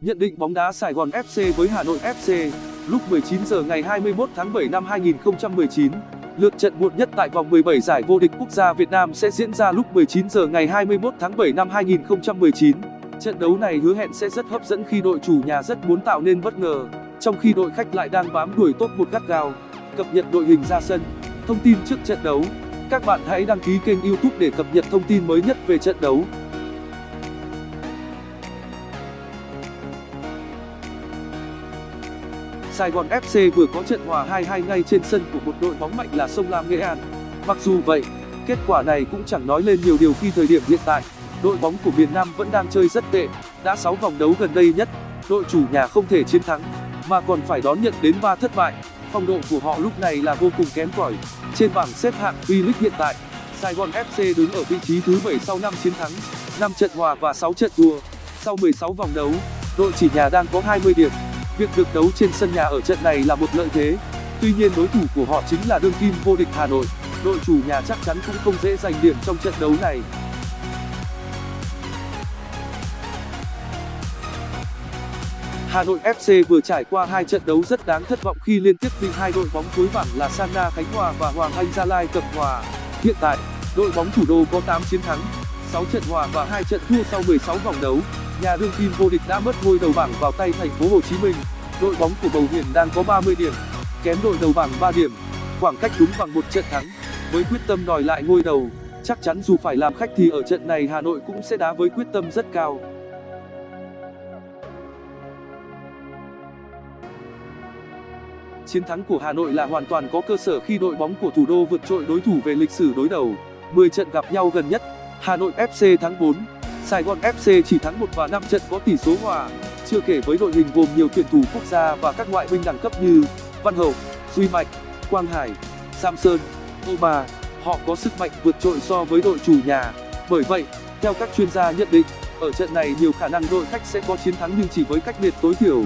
Nhận định bóng đá Sài Gòn FC với Hà Nội FC lúc 19 giờ ngày 21 tháng 7 năm 2019. Lượt trận muộn nhất tại vòng 17 giải vô địch quốc gia Việt Nam sẽ diễn ra lúc 19 giờ ngày 21 tháng 7 năm 2019. Trận đấu này hứa hẹn sẽ rất hấp dẫn khi đội chủ nhà rất muốn tạo nên bất ngờ, trong khi đội khách lại đang bám đuổi top một gắt gao. Cập nhật đội hình ra sân. Thông tin trước trận đấu. Các bạn hãy đăng ký kênh YouTube để cập nhật thông tin mới nhất về trận đấu. Sài Gòn FC vừa có trận hòa 2-2 ngay trên sân của một đội bóng mạnh là Sông Lam Nghệ An. Mặc dù vậy, kết quả này cũng chẳng nói lên nhiều điều khi thời điểm hiện tại, đội bóng của miền Nam vẫn đang chơi rất tệ, đã 6 vòng đấu gần đây nhất, đội chủ nhà không thể chiến thắng, mà còn phải đón nhận đến 3 thất bại. Phong độ của họ lúc này là vô cùng kém cỏi. Trên bảng xếp hạng V-League hiện tại, Sài Gòn FC đứng ở vị trí thứ 7 sau 5 chiến thắng, 5 trận hòa và 6 trận thua. Sau 16 vòng đấu, đội chỉ nhà đang có 20 điểm. Việc được đấu trên sân nhà ở trận này là một lợi thế. Tuy nhiên đối thủ của họ chính là đương kim vô địch Hà Nội. Đội chủ nhà chắc chắn cũng không dễ giành điểm trong trận đấu này. Hà Nội FC vừa trải qua hai trận đấu rất đáng thất vọng khi liên tiếp bị hai đội bóng cuối bảng là Sana Khánh Hòa và Hoàng Anh Gia Lai cầm hòa. Hiện tại, đội bóng thủ đô có 8 chiến thắng, 6 trận hòa và 2 trận thua sau 16 vòng đấu. Nhà đương kim vô địch đã mất ngôi đầu bảng vào tay thành phố Hồ Chí Minh. Đội bóng của Bầu Hiền đang có 30 điểm, kém đội đầu bảng 3 điểm, khoảng cách đúng bằng một trận thắng. Với quyết tâm đòi lại ngôi đầu, chắc chắn dù phải làm khách thì ở trận này Hà Nội cũng sẽ đá với quyết tâm rất cao. Chiến thắng của Hà Nội là hoàn toàn có cơ sở khi đội bóng của thủ đô vượt trội đối thủ về lịch sử đối đầu. 10 trận gặp nhau gần nhất, Hà Nội FC thắng 4, Sài Gòn FC chỉ thắng 1 và 5 trận có tỷ số hòa. Chưa kể với đội hình gồm nhiều tuyển thủ quốc gia và các ngoại binh đẳng cấp như Văn Hậu, Duy Mạnh, Quang Hải, Samson, Oma, họ có sức mạnh vượt trội so với đội chủ nhà. Bởi vậy, theo các chuyên gia nhận định, ở trận này nhiều khả năng đội khách sẽ có chiến thắng nhưng chỉ với cách biệt tối thiểu.